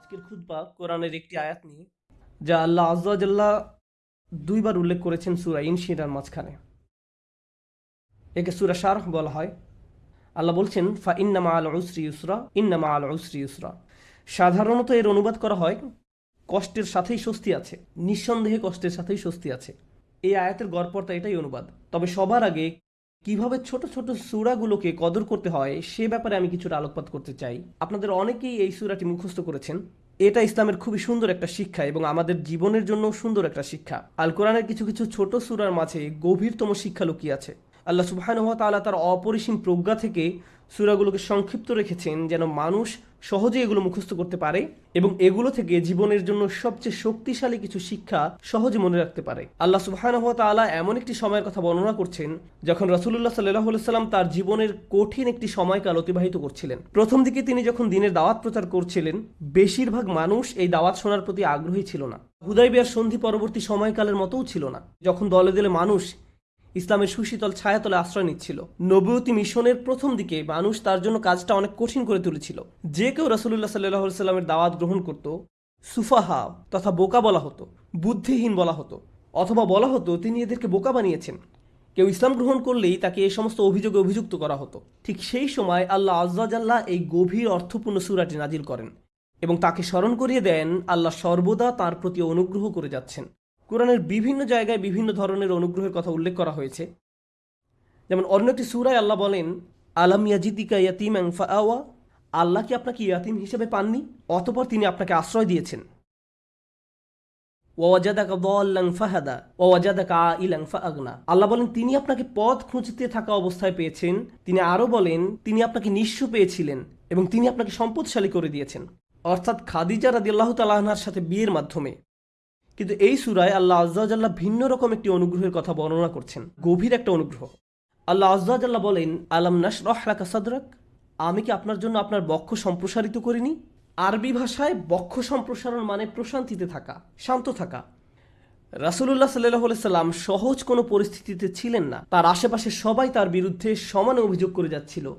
আজকের খুতবা কোরআনের একটি আয়াত নিয়ে, যা আল্লাহ আজ্লাহ দুইবার উল্লেখ করেছেন সুরা ইনশিরার মাঝখানে। একে সুরা শারহ বলা হয়। আল্লাহ বলছেন, ফা ইন্নামা আল উসরি ইউসরা, ইন্নামা আল উসরি ইউসরা। সাধারণত এর অনুবাদ করা হয়, কষ্টের সাথেই স্বস্তি আছে, নিঃসন্দেহে কষ্টের সাথেই স্বস্তি আছে। এই আয়াতের গড়পড়তা এটাই অনুবাদ। তবে সবার আগে কীভাবে ছোট ছোট সুরাগুলোকে কদর করতে হয়, সে ব্যাপারে আমি কিছুটা আলোকপাত করতে চাই। আপনাদের অনেকেই এই সুরাটি মুখস্থ করেছেন। এটা ইসলামের খুবই সুন্দর একটা শিক্ষা এবং আমাদের জীবনের জন্য সুন্দর একটা শিক্ষা। আল কোরআনের কিছু কিছু ছোট সুরার মাঝে গভীরতম শিক্ষা লুকিয়ে আছে। আল্লাহ সুবাহানুহ তাআলা তার অপরিসীম প্রজ্ঞা থেকে সুরাগুলোকে সংক্ষিপ্ত রেখেছেন যেন মানুষ সহজে এগুলো মুখস্থ করতে পারে এবং এগুলো থেকে জীবনের জন্য সবচেয়ে শক্তিশালী কিছু শিক্ষা সহজে মনে রাখতে পারে। আল্লাহ সুবাহানুহ তাআলা এমন একটি সময়ের কথা বর্ণনা করছেন যখন রসুল্লাহ সাল্লাহ সাল্লাম তার জীবনের কঠিন একটি সময়কাল অতিবাহিত করছিলেন। প্রথম দিকে তিনি যখন দিনের দাওয়াত প্রচার করছিলেন, বেশিরভাগ মানুষ এই দাওয়াত শোনার প্রতি আগ্রহী ছিল না। হুদাইবিয়ার সন্ধি পরবর্তী সময়কালের মতোও ছিল না। যখন দলে দলে মানুষ ইসলামের সুশীতল ছায়াতলে আশ্রয় নিচ্ছিল। নবতী মিশনের প্রথম দিকে মানুষ তার জন্য কাজটা অনেক কঠিন করে তুলেছিল। যে কেউ রসুল্লাহ সাল্লাহ সাল্লামের দাওয়াত গ্রহণ করত, সুফাহা তথা বোকা বলা হতো, বুদ্ধিহীন বলা হতো, অথবা বলা হতো তিনি এদেরকে বোকা বানিয়েছেন। কেউ ইসলাম গ্রহণ করলেই তাকে এই সমস্ত অভিযোগে অভিযুক্ত করা হতো। ঠিক সেই সময় আল্লাহ আজ্লাহ এই গভীর অর্থপূর্ণ সুরাটি নাজিল করেন এবং তাকে স্মরণ করিয়ে দেন আল্লাহ সর্বদা তার প্রতি অনুগ্রহ করে যাচ্ছেন। কোরআনের বিভিন্ন জায়গায় বিভিন্ন ধরনের অনুগ্রহের কথা উল্লেখ করা হয়েছে। যেমন অন্য একটি সুরায় আল্লাহ বলেন, আলাম ইয়াজিদিকা ইয়াতিম আওয়া আল্লাহ কি আপনাকে ইয়াতিম হিসেবে পাননি? অতপর তিনি আপনাকে আশ্রয় দিয়েছেন। আল্লাহ বলেন, তিনি আপনাকে পথ খুঁজতে থাকা অবস্থায় পেয়েছেন। তিনি আরও বলেন, তিনি আপনাকে নিঃস্ব পেয়েছিলেন এবং তিনি আপনাকে সম্পদশালী করে দিয়েছেন। অর্থাৎ খাদিজা রাদি আল্লাহ তালাহনার সাথে বিয়ের মাধ্যমে। কিন্তু এই সুরায় আল্লাহ আজ্লাহ ভিন্ন রকম একটি অনুগ্রহের কথা বর্ণনা করছেন। গভীর একটা অনুগ্রহ। আল্লাহ আজ্লাহ বলেন, আলাম নাসরাকা সাদরাক? আমি কি আপনার জন্য আপনার বক্ষ সম্প্রসারিত করিনি? আরবি ভাষায় বক্ষ সম্প্রসারণ মানে প্রশান্তিতে থাকা, শান্ত থাকা। রাসুল্লাহ সাল্লাহ সাল্লাম সহজ কোনো পরিস্থিতিতে ছিলেন না। তার আশেপাশে সবাই তার বিরুদ্ধে সমানে অভিযোগ করে যাচ্ছিল।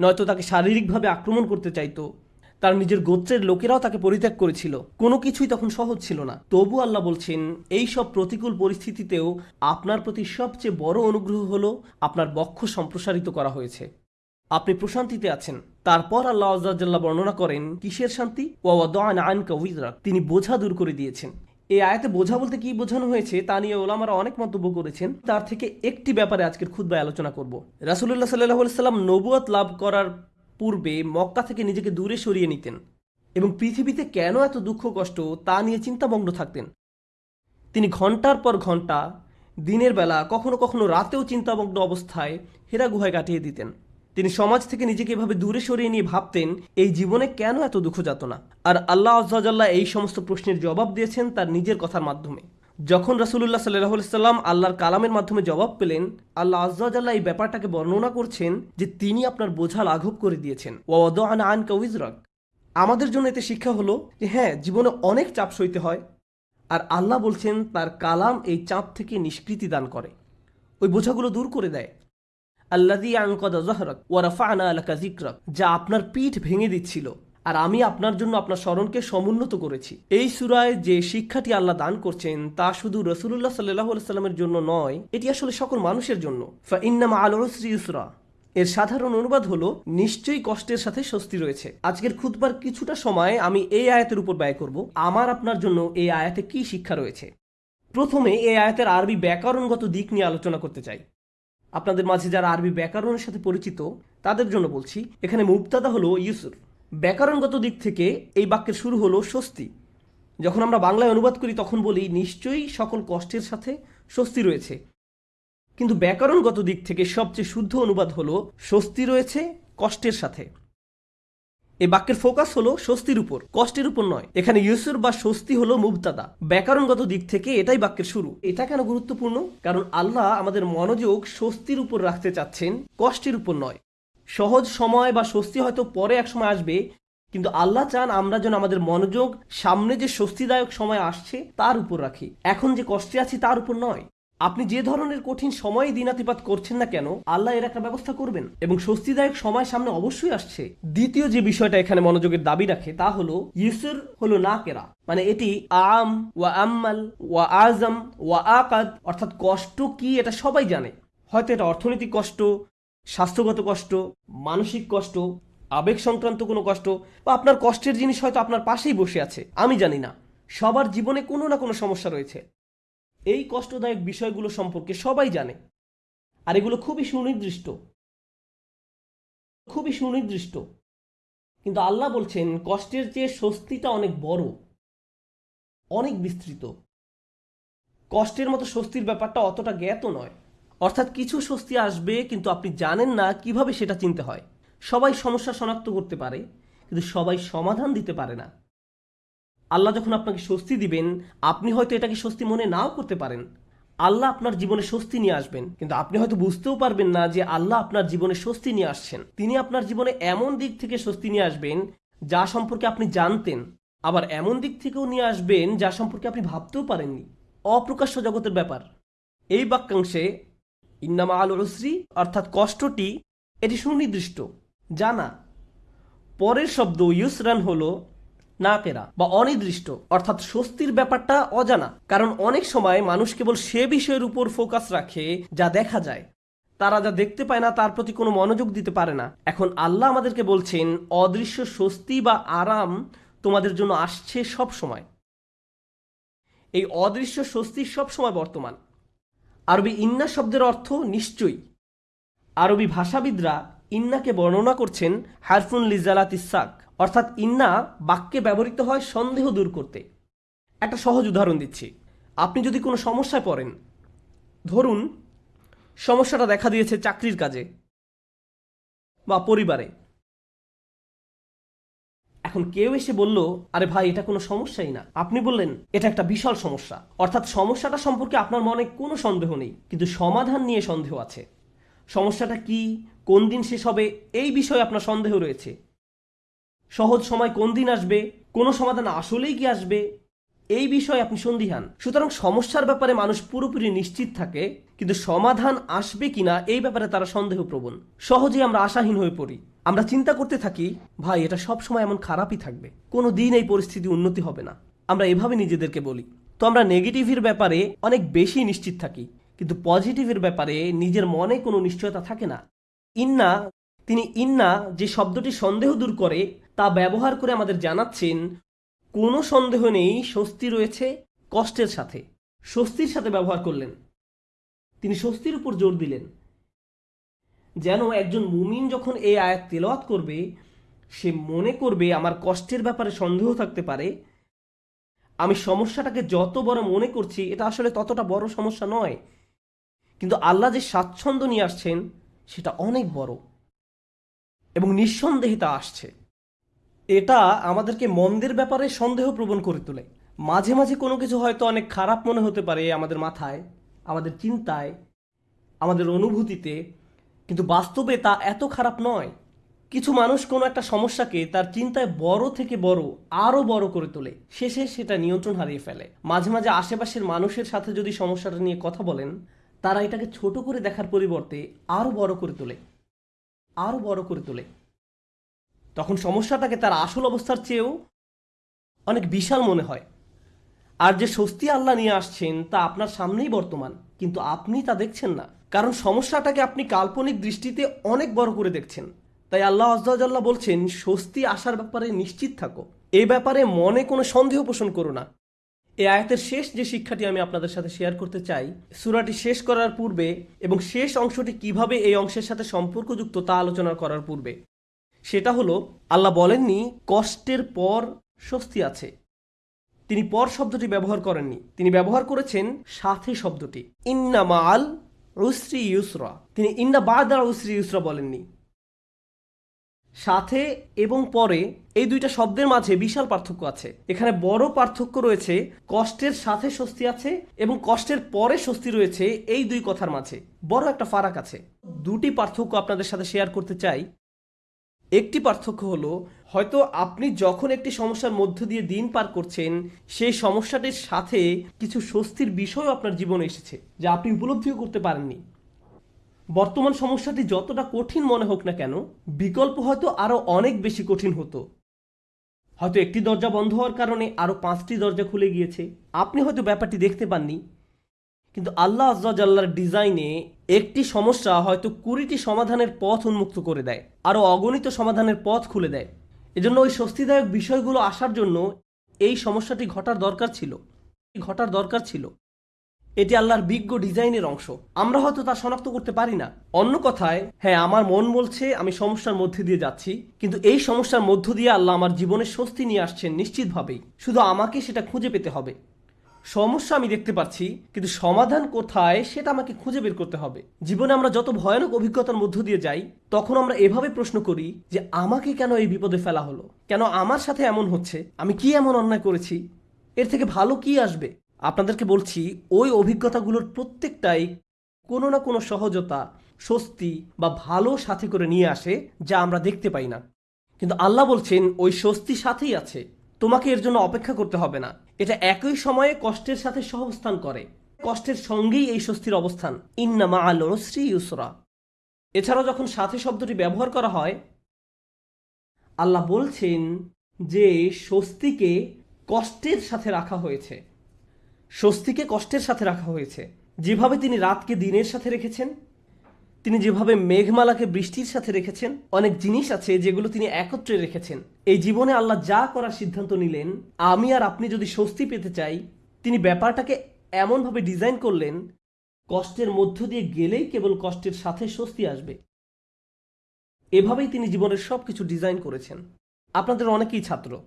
নয়তো তাকে শারীরিকভাবে আক্রমণ করতে চাইতো। তার নিজের গোত্রের লোকেরাও তাকে পরিত্যাগ করেছিল। কোনো কিছুই তখন সহজ ছিল না। তবু আল্লাহ বলছেন, এই সব প্রতিকূল পরিস্থিতিতেও আপনার প্রতি সবচেয়ে বড় অনুগ্রহ হলো আপনার বক্ষ সম্প্রসারিত করা হয়েছে। আপনি প্রশান্তিতে আছেন। তারপর আল্লাহ আজ্লাহ বর্ণনা করেন, কিসের শান্তি? ওয়াদান আন কবিদরাক তিনি বোঝা দূর করে দিয়েছেন। এই আয়াতে বোঝা বলতে কি বোঝানো হয়েছে, তা নিয়ে ওলামারা অনেক মন্তব্য করেছেন। তার থেকে একটি ব্যাপারে আজকের খুদ্ায় আলোচনা করব। রাসুল্লাহ সাল্লাহ সাল্লাম নবুয়াত লাভ করার পূর্বে মক্কা থেকে নিজেকে দূরে সরিয়ে নিতেন এবং পৃথিবীতে কেন এত দুঃখ কষ্ট তা নিয়ে চিন্তামগ্ন থাকতেন। তিনি ঘণ্টার পর ঘণ্টা দিনের বেলা, কখনো কখনো রাতেও চিন্তামগ্ন অবস্থায় হেরা গুহায় কাটিয়ে দিতেন। তিনি সমাজ থেকে নিজেকে এভাবে দূরে সরিয়ে নিয়ে ভাবতেন, এই জীবনে কেন এত দুঃখ যাত না? আর আল্লাহ আজ্লাহ এই সমস্ত প্রশ্নের জবাব দিয়েছেন তার নিজের কথার মাধ্যমে। যখন রাসুল্লাহ সাল্লাহ সাল্লাম আল্লাহর কালামের মাধ্যমে জবাব পেলেন, আল্লাহ আজ্লাহ এই ব্যাপারটাকে বর্ণনা করছেন যে তিনি আপনার বোঝা লাঘব করে দিয়েছেন। ওয়াদ আন আন আমাদের জন্য এতে শিক্ষা হলো যে হ্যাঁ জীবনে অনেক চাপ সইতে হয়। আর আল্লাহ বলছেন, তার কালাম এই চাপ থেকে নিষ্কৃতি দান করে। ওই বোঝাগুলো দূর করে দেয়। আল্লাদি আঙ্কদা জহরক ওয়ারাফা আনা আলাকা জিক্রক যা আপনার পিঠ ভেঙে দিচ্ছিল। আর আমি আপনার জন্য আপনার স্মরণকে সমুন্নত করেছি। এই সুরায় যে শিক্ষাটি আল্লাহ দান করছেন, তা শুধু রসুল্লাহ সাল্লাহ সাল্লামের জন্য নয়, এটি আসলে সকল মানুষের জন্য। ইন্নামা আলসরি ইসরা এর সাধারণ অনুবাদ হলো, নিশ্চয়ই কষ্টের সাথে স্বস্তি রয়েছে। আজকের খুদবার কিছুটা সময় আমি এই আয়াতের উপর ব্যয় করব। আমার আপনার জন্য এই আয়াতে কি শিক্ষা রয়েছে? প্রথমে এই আয়াতের আরবি ব্যাকরণগত দিক নিয়ে আলোচনা করতে চাই। আপনাদের মাঝে যারা আরবি ব্যাকরণের সাথে পরিচিত, তাদের জন্য বলছি, এখানে মুক্তাদা হলো ইউসুর। ব্যাকরণগত দিক থেকে এই বাক্যের শুরু হলো স্বস্তি। যখন আমরা বাংলায় অনুবাদ করি, তখন বলি, নিশ্চয়ই সকল কষ্টের সাথে স্বস্তি রয়েছে। কিন্তু ব্যাকরণগত দিক থেকে সবচেয়ে শুদ্ধ অনুবাদ হলো, স্বস্তি রয়েছে কষ্টের সাথে। এই বাক্যের ফোকাস হলো স্বস্তির উপর, কষ্টের উপর নয়। এখানে ইউসুর বা স্বস্তি হলো মুবতাদা। ব্যাকরণগত দিক থেকে এটাই বাক্যের শুরু। এটা কেন গুরুত্বপূর্ণ? কারণ আল্লাহ আমাদের মনোযোগ স্বস্তির উপর রাখতে চাচ্ছেন, কষ্টের উপর নয়। সহজ সময় বা স্বস্তি হয়তো পরে এক সময় আসবে, কিন্তু আল্লাহ চান আমরা যেন আমাদের মনোযোগ সামনে যে স্বস্তিদায়ক সময় আসছে তার উপর রাখি। এখন যে কষ্টে আছি তার উপর নয়। আপনি যে ধরনের কঠিন সময়ে দিনাতিপাত করছেন না কেন, আল্লাহ এর একটা ব্যবস্থা করবেন এবং স্বস্তিদায়ক সময় সামনে অবশ্যই আসছে। দ্বিতীয় যে বিষয়টা এখানে মনোযোগের দাবি রাখে তা হলো ইউসুর হলো না কেরা মানে এটি আম ওয়া আম্মাল ওয়া আজম ওয়া আকাদ, অর্থাৎ কষ্ট কি এটা সবাই জানে। হয়তো এটা অর্থনৈতিক কষ্ট স্বাস্থ্যগত কষ্ট, মানসিক কষ্ট, আবেগ সংক্রান্ত কোনো কষ্ট বা আপনার কষ্টের জিনিস হয়তো আপনার পাশেই বসে আছে, আমি জানি না। সবার জীবনে কোনো না কোনো সমস্যা রয়েছে। এই কষ্টদায়ক বিষয়গুলো সম্পর্কে সবাই জানে। আর এগুলো খুবই সুনির্দিষ্ট। খুবই সুনির্দিষ্ট। কিন্তু আল্লাহ বলছেন, কষ্টের চেয়ে স্বস্তিটা অনেক বড়, অনেক বিস্তৃত। কষ্টের মতো স্বস্তির ব্যাপারটা অতটা জ্ঞাত নয়। অর্থাৎ কিছু স্বস্তি আসবে, কিন্তু আপনি জানেন না কীভাবে সেটা চিনতে হয়। সবাই সমস্যা শনাক্ত করতে পারে, কিন্তু সবাই সমাধান দিতে পারে না। আল্লাহ যখন আপনাকে স্বস্তি দিবেন, আপনি হয়তো এটাকে স্বস্তি মনে নাও করতে পারেন। আল্লাহ আপনার জীবনে স্বস্তি নিয়ে আসবেন, কিন্তু আপনি হয়তো বুঝতেও পারবেন না যে আল্লাহ আপনার জীবনে স্বস্তি নিয়ে আসছেন। তিনি আপনার জীবনে এমন দিক থেকে স্বস্তি নিয়ে আসবেন, যা সম্পর্কে আপনি জানতেন, আবার এমন দিক থেকেও নিয়ে আসবেন যা সম্পর্কে আপনি ভাবতেও পারেননি। অপ্রকাশ্য জগতের ব্যাপার। এই বাক্যাংশে ইন্নামা আল রসরি অর্থাৎ কষ্টটি, এটি সুনির্দিষ্ট। জানা। পরের শব্দ ইউসরান হলো নাকেরা বা অনির্দিষ্ট, অর্থাৎ স্বস্তির ব্যাপারটা অজানা। কারণ অনেক সময় মানুষ কেবল সে বিষয়ের উপর ফোকাস রাখে যা দেখা যায়। তারা যা দেখতে পায় না, তার প্রতি কোনো মনোযোগ দিতে পারে না। এখন আল্লাহ আমাদেরকে বলছেন, অদৃশ্য স্বস্তি বা আরাম তোমাদের জন্য আসছে সব সময় এই অদৃশ্য স্বস্তি সব সময় বর্তমান। আরবি ইন্না শব্দের অর্থ নিশ্চয়ই। আরবি ভাষাবিদরা ইন্নাকে বর্ণনা করছেন হারফুন লিজালাত ইসাক, অর্থাৎ ইন্না বাক্যে ব্যবহৃত হয় সন্দেহ দূর করতে। একটা সহজ উদাহরণ দিচ্ছি। আপনি যদি কোনো সমস্যায় পড়েন, ধরুন সমস্যাটা দেখা দিয়েছে চাকরির কাজে বা পরিবারে। এখন কেউ এসে বলল, আরে ভাই, এটা কোনো সমস্যাই না। আপনি বললেন, এটা একটা বিশাল সমস্যা। অর্থাৎ সমস্যাটা সম্পর্কে আপনার মনে কোনো সন্দেহ নেই, কিন্তু সমাধান নিয়ে সন্দেহ আছে। সমস্যাটা কি? কোন দিন শেষ হবে? এই বিষয়ে আপনার সন্দেহ রয়েছে। সহজ সময় কোন দিন আসবে? কোনো সমাধান আসলেই কি আসবে? এই বিষয়ে আপনি সন্দিহান। সুতরাং সমস্যার ব্যাপারে মানুষ পুরোপুরি নিশ্চিত থাকে, কিন্তু সমাধান আসবে কিনা এই ব্যাপারে তারা সন্দেহপ্রবণ। সহজেই আমরা আশাহীন হয়ে পড়ি। আমরা চিন্তা করতে থাকি, ভাই, এটা সব সময় এমন খারাপই থাকবে। কোনো দিন এই পরিস্থিতি উন্নতি হবে না। আমরা এভাবে নিজেদেরকে বলি। তো আমরা নেগেটিভের ব্যাপারে অনেক বেশি নিশ্চিত থাকি, কিন্তু পজিটিভের ব্যাপারে নিজের মনে কোনো নিশ্চয়তা থাকে না। ইন্না, তিনি ইন্না যে শব্দটি সন্দেহ দূর করে, তা ব্যবহার করে আমাদের জানাচ্ছেন, কোনো সন্দেহ নেই, স্বস্তি রয়েছে কষ্টের সাথে। স্বস্তির সাথে ব্যবহার করলেন। তিনি স্বস্তির উপর জোর দিলেন। যেন একজন মুমিন যখন এই আয়াত তেলাওয়াত করবে, সে মনে করবে আমার কষ্টের ব্যাপারে সন্দেহ থাকতে পারে। আমি সমস্যাটাকে যত বড় মনে করছি, এটা আসলে ততটা বড় সমস্যা নয়। কিন্তু আল্লাহ যে স্বাচ্ছন্দ্য নিয়ে আসছেন, সেটা অনেক বড়। এবং নিঃসন্দেহে তা আসছে। এটা আমাদেরকে মন্দের ব্যাপারে সন্দেহ প্রবণ করে তোলে। মাঝে মাঝে কোনো কিছু হয়তো অনেক খারাপ মনে হতে পারে আমাদের মাথায়, আমাদের চিন্তায়, আমাদের অনুভূতিতে। কিন্তু বাস্তবে তা এত খারাপ নয়। কিছু মানুষ কোনো একটা সমস্যাকে তার চিন্তায় বড় থেকে বড়, আরও বড় করে তোলে। শেষে সেটা নিয়ন্ত্রণ হারিয়ে ফেলে। মাঝে মাঝে আশেপাশের মানুষের সাথে যদি সমস্যাটা নিয়ে কথা বলেন, তারা এটাকে ছোট করে দেখার পরিবর্তে আরও বড় করে তোলে। আরও বড় করে তোলে। তখন সমস্যাটাকে তার আসল অবস্থার চেয়েও অনেক বিশাল মনে হয়। আর যে স্বস্তি আল্লাহ নিয়ে আসছেন তা আপনার সামনেই বর্তমান, কিন্তু আপনি তা দেখছেন না। কারণ সমস্যাটাকে আপনি কাল্পনিক দৃষ্টিতে অনেক বড় করে দেখছেন। তাই আল্লাহ আজ্লাহ বলছেন, স্বস্তি আসার ব্যাপারে নিশ্চিত থাকো। এ ব্যাপারে মনে কোনো সন্দেহ পোষণ করো না। এ আয়াতের শেষ যে শিক্ষাটি আমি আপনাদের সাথে শেয়ার করতে চাই, সুরাটি শেষ করার পূর্বে এবং শেষ অংশটি কীভাবে এই অংশের সাথে সম্পর্কযুক্ত তা আলোচনা করার পূর্বে, সেটা হলো, আল্লাহ বলেননি, কষ্টের পর স্বস্তি আছে। তিনি পর শব্দটি ব্যবহার করেননি। তিনি ব্যবহার করেছেন সাথে শব্দটি। ইন্না মাল উসরি ইউসরা। তিনি ইন্না বাদার উসরি ইউসরা বলেননি। সাথে এবং পরে এই দুইটা শব্দের মাঝে বিশাল পার্থক্য আছে। এখানে বড় পার্থক্য রয়েছে, কষ্টের সাথে স্বস্তি আছে এবং কষ্টের পরে স্বস্তি রয়েছে এই দুই কথার মাঝে। বড় একটা ফারাক আছে। দুটি পার্থক্য আপনাদের সাথে শেয়ার করতে চাই। একটি পার্থক্য হলো হয়তো আপনি যখন একটি সমস্যার মধ্য দিয়ে দিন পার করছেন, সেই সমস্যাটির সাথে কিছু স্বস্তির বিষয়ও আপনার জীবনে এসেছে, যা আপনি উপলব্ধিও করতে পারেননি। বর্তমান সমস্যাটি যতটা কঠিন মনে হোক না কেন, বিকল্প হয়তো আরও অনেক বেশি কঠিন হতো। হয়তো একটি দরজা বন্ধ হওয়ার কারণে আরও পাঁচটি দরজা খুলে গিয়েছে, আপনি হয়তো ব্যাপারটি দেখতে পাননি। কিন্তু আল্লাহ আজ্লার ডিজাইনে একটি সমস্যা হয়তো কুড়িটি সমাধানের পথ উন্মুক্ত করে দেয় আরও অগণিত সমাধানের পথ খুলে দেয়। এজন্য ওই স্বস্তিদায়ক বিষয়গুলো আসার জন্য এই সমস্যাটি ঘটার দরকার ছিল। ঘটার দরকার ছিল। এটি আল্লাহর বিজ্ঞ ডিজাইনের অংশ। আমরা হয়তো তা শনাক্ত করতে পারি না। অন্য কথায় হ্যাঁ আমার মন বলছে, আমি সমস্যার মধ্যে দিয়ে যাচ্ছি, কিন্তু এই সমস্যার মধ্য দিয়ে আল্লাহ আমার জীবনে স্বস্তি নিয়ে আসছেন নিশ্চিতভাবেই। শুধু আমাকে সেটা খুঁজে পেতে হবে। সমস্যা আমি দেখতে পাচ্ছি, কিন্তু সমাধান কোথায় সেটা আমাকে খুঁজে বের করতে হবে। জীবনে আমরা যত ভয়ানক অভিজ্ঞতার মধ্য দিয়ে যাই তখন আমরা এভাবে প্রশ্ন করি যে আমাকে কেন এই বিপদে ফেলা হলো? কেন আমার সাথে এমন হচ্ছে? আমি কি এমন অন্যায় করেছি? এর থেকে ভালো কি আসবে? আপনাদেরকে বলছি, ওই অভিজ্ঞতাগুলোর প্রত্যেকটাই কোনো না কোনো সহজতা, স্বস্তি বা ভালো সাথে করে নিয়ে আসে যা আমরা দেখতে পাই না। কিন্তু আল্লাহ বলছেন, ওই স্বস্তি সাথেই আছে। তোমাকে এর জন্য অপেক্ষা করতে হবে না। এটা একই সময়ে কষ্টের সাথে সহবস্থান করে। কষ্টের সঙ্গেই এই স্বস্তির অবস্থান। ইন্নামা আল শ্রী ইউসরা। এছাড়াও যখন সাথে শব্দটি ব্যবহার করা হয়, আল্লাহ বলছেন যে স্বস্তিকে কষ্টের সাথে রাখা হয়েছে। স্বস্তিকে কষ্টের সাথে রাখা হয়েছে। যেভাবে তিনি রাতকে দিনের সাথে রেখেছেন, তিনি যেভাবে মেঘমালাকে বৃষ্টির সাথে রেখেছেন, অনেক জিনিস আছে যেগুলো তিনি একত্রে রেখেছেন। এই জীবনে আল্লাহ যা করার সিদ্ধান্ত নিলেন, আমি আর আপনি যদি স্বস্তি পেতে চাই, তিনি ব্যাপারটাকে এমনভাবে ডিজাইন করলেন কষ্টের মধ্য দিয়ে গেলেই কেবল কষ্টের সাথে স্বস্তি আসবে। এভাবেই তিনি জীবনের সব কিছু ডিজাইন করেছেন। আপনাদের অনেকেই ছাত্র।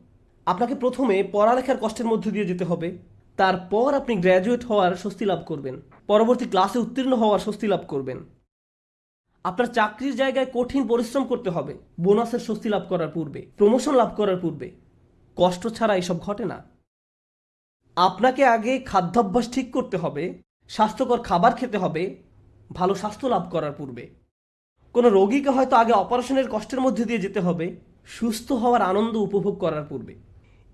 আপনাকে প্রথমে পড়ালেখার কষ্টের মধ্য দিয়ে যেতে হবে। তারপর আপনি গ্র্যাজুয়েট হওয়ার স্বস্তি লাভ করবেন। পরবর্তী ক্লাসে উত্তীর্ণ হওয়ার স্বস্তি লাভ করবেন। আপনার চাকরির জায়গায় কঠিন পরিশ্রম করতে হবে। বোনাসের স্বস্তি লাভ করার পূর্বে প্রমোশন লাভ করার পূর্বে। কষ্ট ছাড়া এসব ঘটে না। আপনাকে আগে খাদ্যাভ্যাস ঠিক করতে হবে। স্বাস্থ্যকর খাবার খেতে হবে, ভালো স্বাস্থ্য লাভ করার পূর্বে। কোনো রোগীকে হয়তো আগে অপারেশনের কষ্টের মধ্যে দিয়ে যেতে হবে, সুস্থ হওয়ার আনন্দ উপভোগ করার পূর্বে।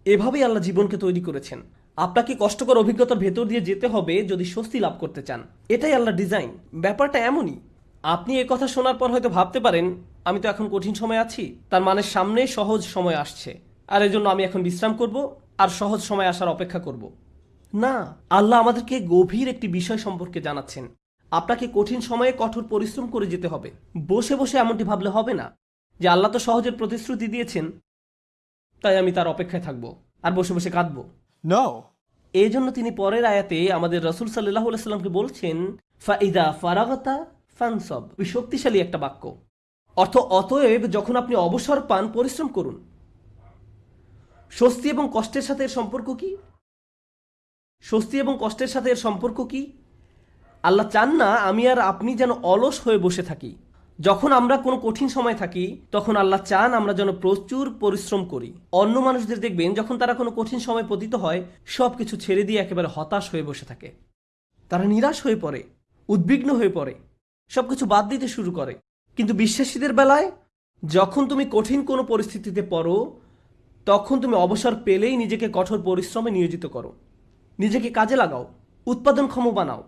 এভাবেই আল্লাহ জীবনকে তৈরি করেছেন। আপনাকে কষ্টকর অভিজ্ঞতার ভেতর দিয়ে যেতে হবে যদি স্বস্তি লাভ করতে চান। এটাই আল্লাহ ডিজাইন। ব্যাপারটা এমনই। আপনি এ কথা শোনার পর হয়তো ভাবতে পারেন, আমি তো এখন কঠিন সময় আছি, তার মানে সামনে সহজ সময় আসছে। আর এজন্য আমি এখন বিশ্রাম করব, আর সহজ সময় আসার অপেক্ষা করব। না আল্লাহ আমাদেরকে গভীর একটি বিষয় সম্পর্কে জানাচ্ছেন। আপনাকে কঠিন সময়ে কঠোর পরিশ্রম করে যেতে হবে। বসে বসে এমনটি ভাবলে হবে না যে আল্লাহ তো সহজের প্রতিশ্রুতি দিয়েছেন তাই আমি তার অপেক্ষায় থাকব আর বসে বসে কাঁদবো. এই জন্য তিনি পরের আয়াতে আমাদের রসুল সাল্লাহ সাল্লামকে বলছেন ফাইদা ফারাগতা ফানসব। শক্তিশালী একটা বাক্য। অর্থ অতএব যখন আপনি অবসর পান পরিশ্রম করুন। স্বস্তি এবং কষ্টের সাথে এর সম্পর্ক কি? স্বস্তি এবং কষ্টের সাথে এর সম্পর্ক কি? আল্লাহ চান না আমি আর আপনি যেন অলস হয়ে বসে থাকি। যখন আমরা কোনো কঠিন সময় থাকি, তখন আল্লাহ চান আমরা যেন প্রচুর পরিশ্রম করি। অন্য মানুষদের দেখবেন যখন তারা কোনো কঠিন সময় পতিত হয় সব কিছু ছেড়ে দিয়ে একেবারে হতাশ হয়ে বসে থাকে। তারা নিরাশ হয়ে পড়ে, উদ্বিগ্ন হয়ে পড়ে সব কিছু বাদ দিতে শুরু করে। কিন্তু বিশ্বাসীদের বেলায়, যখন তুমি কঠিন কোনো পরিস্থিতিতে পড়ো, তখন তুমি অবসর পেলেই নিজেকে কঠোর পরিশ্রমে নিয়োজিত করো। নিজেকে কাজে লাগাও, উৎপাদনক্ষম বানাও।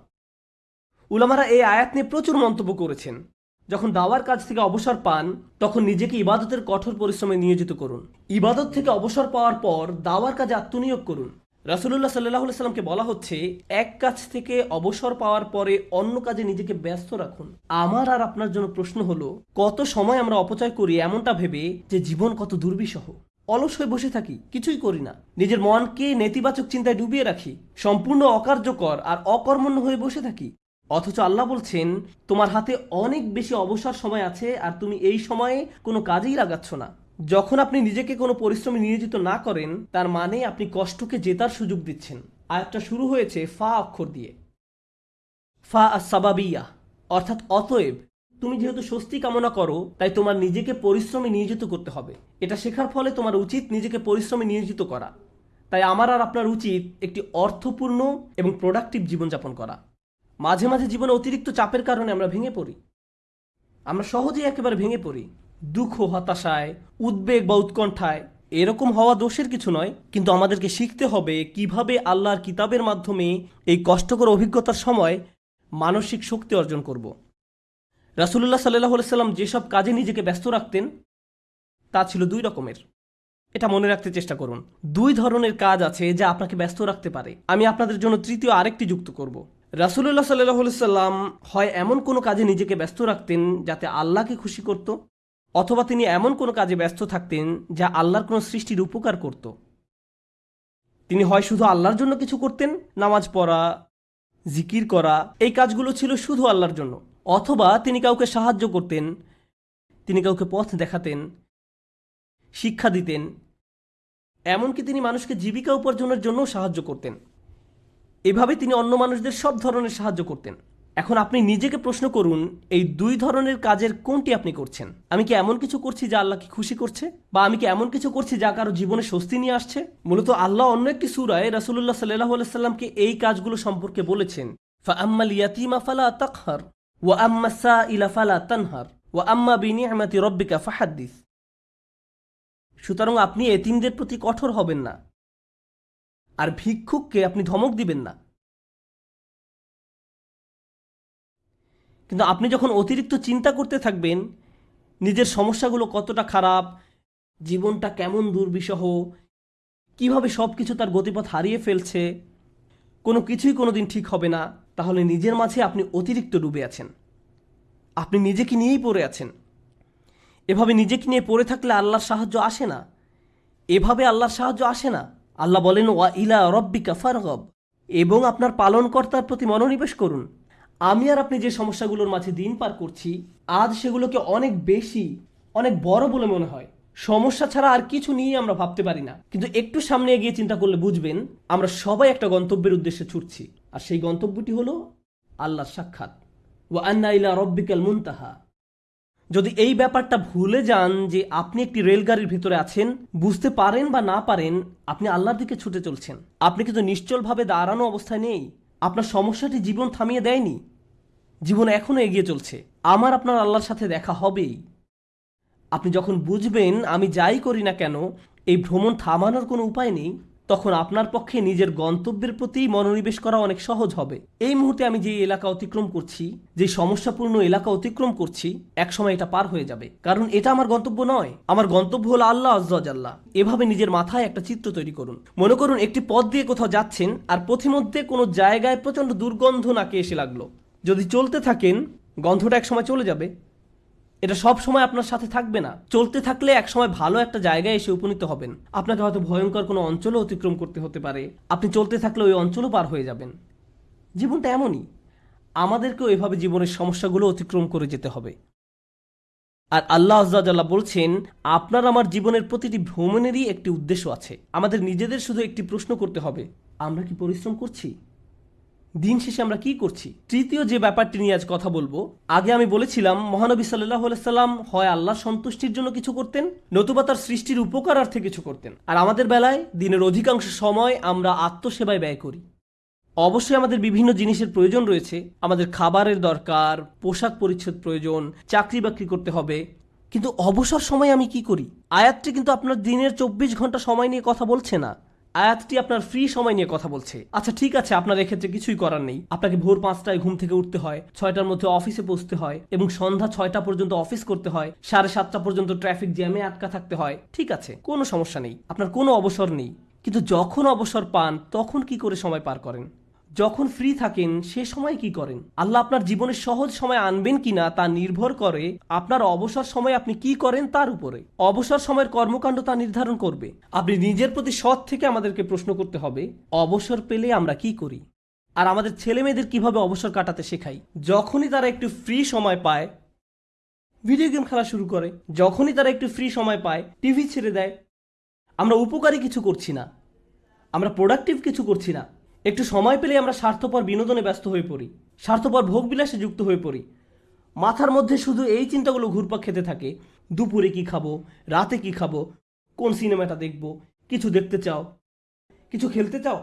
উলামারা এই আয়াত নিয়ে প্রচুর মন্তব্য করেছেন। যখন দাওয়ার কাজ থেকে অবসর পান, তখন নিজেকে ইবাদতের কঠোর পরিশ্রমে নিয়োজিত করুন। ইবাদত থেকে অবসর পাওয়ার পর দাওয়ার কাজে আত্মনিয়োগ করুন। রাসুল্লাহ সাল্লাহ সাল্লামকে বলা হচ্ছে, এক কাজ থেকে অবসর পাওয়ার পরে অন্য কাজে নিজেকে ব্যস্ত রাখুন। আমার আর আপনার জন্য প্রশ্ন হলো, কত সময় আমরা অপচয় করি এমনটা ভেবে যে জীবন কত দুর্বিষহ? অলস হয়ে বসে থাকি, কিছুই করি না। নিজের মনকে নেতিবাচক চিন্তায় ডুবিয়ে রাখি, সম্পূর্ণ অকার্যকর আর অকর্মণ্য হয়ে বসে থাকি। অথচ আল্লাহ বলছেন, তোমার হাতে অনেক বেশি অবসর সময় আছে আর তুমি এই সময়ে কোনো কাজেই লাগাচ্ছ না। যখন আপনি নিজেকে কোনো পরিশ্রমে নিয়োজিত না করেন, তার মানে আপনি কষ্টকে জেতার সুযোগ দিচ্ছেন। আয়াতটা শুরু হয়েছে ফা অক্ষর দিয়ে। ফা সাবাবিয়া অর্থাৎ অতএব তুমি যেহেতু স্বস্তি কামনা করো, তাই তোমার নিজেকে পরিশ্রমে নিয়োজিত করতে হবে। এটা শেখার ফলে তোমার উচিত নিজেকে পরিশ্রমে নিয়োজিত করা। তাই আমার আর আপনার উচিত একটি অর্থপূর্ণ এবং প্রোডাক্টিভ জীবনযাপন করা। মাঝে মাঝে জীবনে অতিরিক্ত চাপের কারণে আমরা ভেঙে পড়ি। আমরা সহজেই একেবারে ভেঙে পড়ি। দুঃখ, হতাশায়, উদ্বেগ বা উৎকণ্ঠায় এরকম হওয়া দোষের কিছু নয়, কিন্তু আমাদেরকে শিখতে হবে কীভাবে আল্লাহর কিতাবের মাধ্যমে এই কষ্টকর অভিজ্ঞতার সময় মানসিক শক্তি অর্জন করব। রাসুলুল্লাহ সাল্লাহ সাল্লাম যেসব কাজে নিজেকে ব্যস্ত রাখতেন, তা ছিল দুই রকমের। এটা মনে রাখতে চেষ্টা করুন। দুই ধরনের কাজ আছে যা আপনাকে ব্যস্ত রাখতে পারে। আমি আপনাদের জন্য তৃতীয় আরেকটি যুক্ত করব। রাসুল্লাহ সাল্লাহ সাল্লাম হয় এমন কোনো কাজে নিজেকে ব্যস্ত রাখতেন যাতে আল্লাহকে খুশি করত, অথবা তিনি এমন কোনো কাজে ব্যস্ত থাকতেন যা আল্লাহর কোনো সৃষ্টির উপকার করত। তিনি হয় শুধু আল্লাহর জন্য কিছু করতেন, নামাজ পড়া জিকির করা, এই কাজগুলো ছিল শুধু আল্লাহর জন্য। অথবা তিনি কাউকে সাহায্য করতেন, তিনি কাউকে পথ দেখাতেন, শিক্ষা দিতেন, এমনকি তিনি মানুষকে জীবিকা উপার্জনের জন্যও সাহায্য করতেন। এভাবে তিনি অন্য মানুষদের সব ধরনের সাহায্য করতেন। এখন আপনি নিজেকে প্রশ্ন করুন, এই দুই ধরনের কাজের কোনটি আপনি করছেন? আমি কি এমন কিছু করছি যা আল্লাহকে খুশি করছে? বা আমি কি এমন কিছু করছি যা কারও জীবনে স্বস্তি নিয়ে আসছে? মূলত আল্লাহ অন্য একটি সুরায় রাসুল্লাহ সাল্লাহ সাল্লামকে এই কাজগুলো সম্পর্কে বলেছেন আম্মা সুতরাং আপনি এতিমদের প্রতি কঠোর হবেন না। আর ভিক্ষুককে আপনি ধমক দিবেন না। কিন্তু আপনি যখন অতিরিক্ত চিন্তা করতে থাকবেন, নিজের সমস্যাগুলো কতটা খারাপ, জীবনটা কেমন দুর্বিষহ, কীভাবে সব কিছু তার গতিপথ হারিয়ে ফেলছে, কোনো কিছুই কোনো দিন ঠিক হবে না, তাহলে নিজের মাঝে আপনি অতিরিক্ত ডুবে আছেন। আপনি নিজেকে নিয়েই পড়ে আছেন। এভাবে নিজেকে নিয়ে পড়ে থাকলে আল্লাহর সাহায্য আসে না। এভাবে আল্লাহর সাহায্য আসে না। আল্লাহ বলেন, ওয়া ইলা রব্বিকা ফারগব। এবং আপনার পালনকর্তার প্রতি মনোনিবেশ করুন। আমি আর আপনি যে সমস্যাগুলোর মাঝে দিন পার করছি, আজ সেগুলোকে অনেক বেশি, অনেক বড় বলে মনে হয়। সমস্যা ছাড়া আর কিছু নিয়ে আমরা ভাবতে পারি না। কিন্তু একটু সামনে এগিয়ে চিন্তা করলে বুঝবেন, আমরা সবাই একটা গন্তব্যের উদ্দেশ্যে ছুটছি। আর সেই গন্তব্যটি হলো আল্লাহর সাক্ষাৎ। ওয়া আন্না ইলা রব্বিকাল মুনতাহা। যদি এই ব্যাপারটা ভুলে যান যে আপনি একটি রেলগাড়ির ভিতরে আছেন, বুঝতে পারেন বা না পারেন, আপনি আল্লাহর দিকে ছুটে চলছেন। আপনি কিন্তু নিশ্চলভাবে দাঁড়ানো অবস্থায় নেই। আপনার সমস্যাটি জীবন থামিয়ে দেয়নি। জীবন এখনও এগিয়ে চলছে। আমার আপনার আল্লাহর সাথে দেখা হবেই। আপনি যখন বুঝবেন আমি যাই করি না কেন, এই ভ্রমণ থামানোর কোনো উপায় নেই। তখন আপনার পক্ষে নিজের গন্তব্যের প্রতি মনোনিবেশ করা অনেক সহজ হবে। এই মুহূর্তে আমি যে এলাকা অতিক্রম করছি, যে সমস্যাপূর্ণ এলাকা অতিক্রম করছি, একসময় এটা পার হয়ে যাবে। কারণ এটা আমার গন্তব্য নয়। আমার গন্তব্য হলো আল্লাহ আজ্লাহ এভাবে নিজের মাথায় একটা চিত্র তৈরি করুন। মনে করুন, একটি পথ দিয়ে কোথাও যাচ্ছেন আর পথিমধ্যে কোনো জায়গায় প্রচণ্ড দুর্গন্ধ নাকে এসে লাগল। যদি চলতে থাকেন, গন্ধটা একসময় চলে যাবে। এটা সব সময় আপনার সাথে থাকবে না। চলতে থাকলে একসময় ভালো একটা জায়গায় এসে উপনীত হবেন। আপনাকে হয়তো ভয়ঙ্কর কোনো অঞ্চলও অতিক্রম করতে হতে পারে। আপনি চলতে থাকলে ওই অঞ্চলও পার হয়ে যাবেন। জীবনটা এমনই। আমাদেরকেও এভাবে জীবনের সমস্যাগুলো অতিক্রম করে যেতে হবে। আর আল্লাহ আজ্লাহ বলছেন, আপনার আমার জীবনের প্রতিটি ভ্রমণেরই একটি উদ্দেশ্য আছে। আমাদের নিজেদের শুধু একটি প্রশ্ন করতে হবে, আমরা কি পরিশ্রম করছি? দিন শেষে আমরা কি করছি? তৃতীয় যে ব্যাপারটি নিয়ে আজ কথা বলব, আগে আমি বলেছিলাম, মহানবী সাল্লাহ সাল্লাম হয় আল্লাহ সন্তুষ্টির জন্য কিছু করতেন, নতুবা তার সৃষ্টির উপকারার্থে কিছু করতেন। আর আমাদের বেলায় দিনের অধিকাংশ সময় আমরা আত্মসেবায় ব্যয় করি। অবশ্যই আমাদের বিভিন্ন জিনিসের প্রয়োজন রয়েছে। আমাদের খাবারের দরকার, পোশাক পরিচ্ছদ প্রয়োজন, চাকরি বাকরি করতে হবে। কিন্তু অবসর সময় আমি কি করি? আয়াতটি কিন্তু আপনার দিনের চব্বিশ ঘণ্টা সময় নিয়ে কথা বলছে না। আয়াতটি আপনার ফ্রি সময় নিয়ে কথা বলছে। আচ্ছা ঠিক আছে, আপনার এক্ষেত্রে কিছুই করার নেই। আপনাকে ভোর পাঁচটায় ঘুম থেকে উঠতে হয়, ছয়টার মধ্যে অফিসে পৌঁছতে হয় এবং সন্ধ্যা ছয়টা পর্যন্ত অফিস করতে হয়, সাড়ে সাতটা পর্যন্ত ট্রাফিক জ্যামে আটকা থাকতে হয়। ঠিক আছে, কোনো সমস্যা নেই, আপনার কোনো অবসর নেই। কিন্তু যখন অবসর পান, তখন কি করে সময় পার করেন? যখন ফ্রি থাকেন, সে সময় কি করেন? আল্লাহ আপনার জীবনে সহজ সময় আনবেন কিনা তা নির্ভর করে আপনার অবসর সময় আপনি কি করেন তার উপরে। অবসর সময়ের কর্মকাণ্ড তা নির্ধারণ করবে। আপনি নিজের প্রতি সৎ থেকে আমাদেরকে প্রশ্ন করতে হবে, অবসর পেলে আমরা কি করি? আর আমাদের ছেলে মেয়েদের কীভাবে অবসর কাটাতে শেখাই? যখনই তারা একটু ফ্রি সময় পায় ভিডিও গেম খেলা শুরু করে, যখনই তারা একটু ফ্রি সময় পায় টিভি ছেড়ে দেয়, আমরা উপকারী কিছু করছি না। আমরা প্রোডাক্টিভ কিছু করছি না। একটু সময় পেলে আমরা স্বার্থপর বিনোদনে ব্যস্ত হয়ে পড়ি, স্বার্থপর ভোগবিলাসে যুক্ত হয়ে পড়ি। মাথার মধ্যে শুধু এই চিন্তাগুলো ঘুরপাক খেতে থাকে, দুপুরে কি খাব, রাতে কি খাব, কোন সিনেমাটা দেখব, কিছু দেখতে চাও, কিছু খেলতে চাও?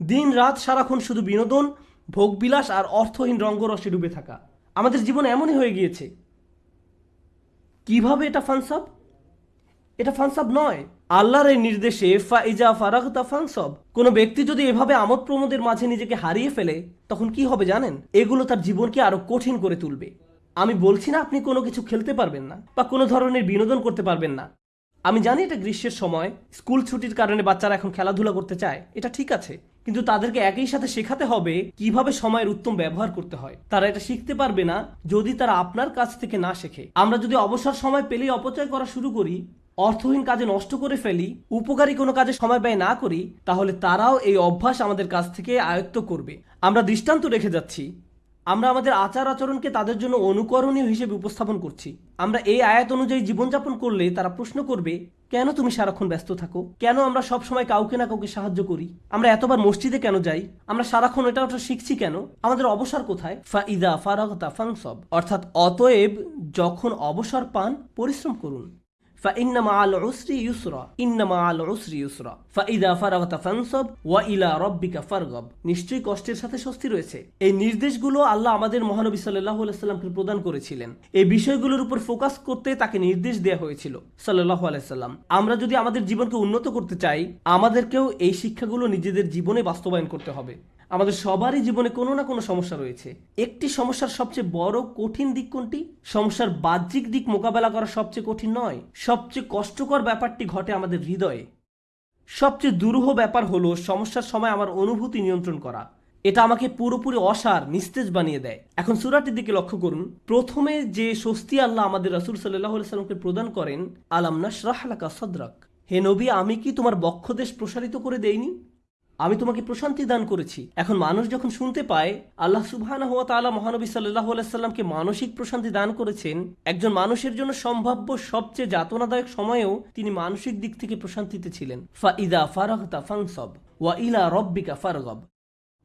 দিন রাত সারাক্ষণ শুধু বিনোদন, ভোগবিলাস আর অর্থহীন রঙ্গরসে ডুবে থাকা। আমাদের জীবন এমনই হয়ে গিয়েছে। কীভাবে এটা ফানসাব এটা ফানসাব নয়। আল্লাহর এই নির্দেশে ফা ফাইজা ফারাগতা ফানসব। কোনো ব্যক্তি যদি এভাবে আমোদ প্রমোদের মাঝে নিজেকে হারিয়ে ফেলে, তখন কি হবে জানেন? এগুলো তার জীবনকে আরও কঠিন করে তুলবে। আমি বলছি না আপনি কোনো কিছু খেলতে পারবেন না বা কোনো ধরনের বিনোদন করতে পারবেন না। আমি জানি এটা গ্রীষ্মের সময়, স্কুল ছুটির কারণে বাচ্চারা এখন খেলাধুলা করতে চায়, এটা ঠিক আছে। কিন্তু তাদেরকে একই সাথে শেখাতে হবে কীভাবে সময়ের উত্তম ব্যবহার করতে হয়। তারা এটা শিখতে পারবে না যদি তারা আপনার কাছ থেকে না শেখে। আমরা যদি অবসর সময় পেলেই অপচয় করা শুরু করি অর্থহীন কাজে নষ্ট করে ফেলি, উপকারী কোনো কাজে সময় ব্যয় না করি, তাহলে তারাও এই অভ্যাস আমাদের কাছ থেকে আয়ত্ত করবে। আমরা দৃষ্টান্ত রেখে যাচ্ছি। আমরা আমাদের আচার আচরণকে তাদের জন্য অনুকরণীয় হিসেবে উপস্থাপন করছি। আমরা এই আয়াত অনুযায়ী জীবনযাপন করলে তারা প্রশ্ন করবে, কেন তুমি সারাক্ষণ ব্যস্ত থাকো? কেন আমরা সব সময় কাউকে না কাউকে সাহায্য করি? আমরা এতবার মসজিদে কেন যাই? আমরা সারাক্ষণ এটা ওটা শিখছি কেন? আমাদের অবসর কোথায়? ফাইদা ফারাগতা ফাংসব অর্থাৎ অতএব যখন অবসর পান, পরিশ্রম করুন। فإن مع العسر يسرا إن مع العسر يسرا فإذا فرغت فانصب وإلى ربك فارغب নিশ্চয়ই কষ্টের সাথে স্বস্তি রয়েছে এই নির্দেশগুলো আল্লাহ আমাদের মহানবী সাল্লাল্লাহু আলাইহি সাল্লামকে প্রদান করেছিলেন এই বিষয়গুলোর উপর ফোকাস করতে তাকে নির্দেশ দেওয়া হয়েছিল সাল্লাল্লাহু আলাইহি সাল্লাম আমরা যদি আমাদের জীবনকে উন্নত করতে চাই আমাদেরকেও এই শিক্ষাগুলো নিজেদের জীবনে বাস্তবায়ন করতে হবে আমাদের সবারই জীবনে কোনো না কোনো সমস্যা রয়েছে। একটি সমস্যার সবচেয়ে বড় কঠিন দিক কোনটি? সমস্যার বাহ্যিক দিক মোকাবেলা করা সবচেয়ে কঠিন নয়। সবচেয়ে কষ্টকর ব্যাপারটি ঘটে আমাদের হৃদয়ে। সবচেয়ে দুরূহ ব্যাপার হলো সমস্যার সময় আমার অনুভূতি নিয়ন্ত্রণ করা। এটা আমাকে পুরোপুরি অসার, নিস্তেজ বানিয়ে দেয়। এখন সুরাটির দিকে লক্ষ্য করুন। প্রথমে যে স্বস্তি আল্লাহ আমাদের রাসুল সাল্লাহ সাল্লামকে প্রদান করেন, আলাম নাশরাহলাকা সদরাক? হে নবী, আমি কি তোমার বক্ষদেশ প্রসারিত করে দেইনি? আমি তোমাকে প্রশান্তি দান করেছি। এখন মানুষ যখন শুনতে পায়, আল্লাহ তাআলা মহানবী সাল্লাল্লাহু আলাইহি সাল্লামকে মানসিক প্রশান্তি দান করেছেন, একজন মানুষের জন্য সম্ভাব্য সবচেয়ে যাতনাদায়ক সময়েও তিনি মানসিক দিক থেকে প্রশান্তিতে ছিলেন। ফাইদা ফারাগতা ফাংসব ওয়া ইলা রব্বিকা ফারগব।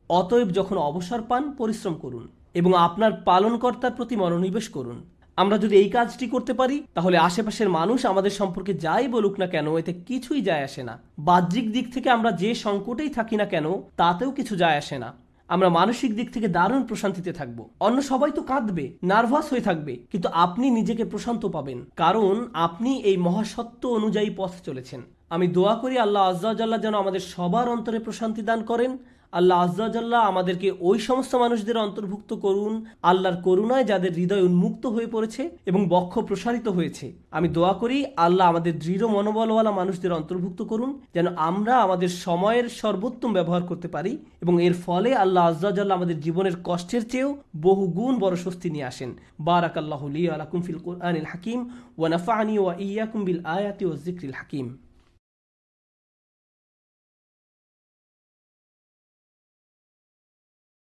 অতএব যখন অবসর পান, পরিশ্রম করুন এবং আপনার পালনকর্তার প্রতি মনোনিবেশ করুন। আমরা যদি এই কাজটি করতে পারি, তাহলে আশেপাশের মানুষ আমাদের সম্পর্কে যাই বলুক না কেন, এতে কিছুই যায় আসে না। বাহ্যিক দিক থেকে আমরা যে সংকটেই থাকি না কেন, তাতেও কিছু যায় আসে না। আমরা মানসিক দিক থেকে দারুণ প্রশান্তিতে থাকব। অন্য সবাই তো কাঁদবে, নার্ভাস হয়ে থাকবে, কিন্তু আপনি নিজেকে প্রশান্ত পাবেন। কারণ আপনি এই মহাসত্য অনুযায়ী পথ চলেছেন। আমি দোয়া করি আল্লাহ আজ্জাল্লাহ যেন আমাদের সবার অন্তরে প্রশান্তি দান করেন আল্লাহ আজ্জাল্লাহ আমাদেরকে ওই সমস্ত মানুষদের অন্তর্ভুক্ত করুন, আল্লাহর করুণায় যাদের হৃদয় উন্মুক্ত হয়ে পড়েছে এবং বক্ষ প্রসারিত হয়েছে। আমি দোয়া করি, আল্লাহ আমাদের দৃঢ় মনোবলওয়ালা মানুষদের অন্তর্ভুক্ত করুন, যেন আমরা আমাদের সময়ের সর্বোত্তম ব্যবহার করতে পারি এবং এর ফলে আল্লাহ আজ্জাল্লাহ আমাদের জীবনের কষ্টের চেয়েও বহু গুণ বড় স্বস্তি নিয়ে আসেন। বারাক আল্লাহ আলাকুম ফিল কোরআনিল হাকিম ওয়া নাফানি ওয়া ইয়াকুম বিল আয়াতি ও জিক্রিল হাকিম।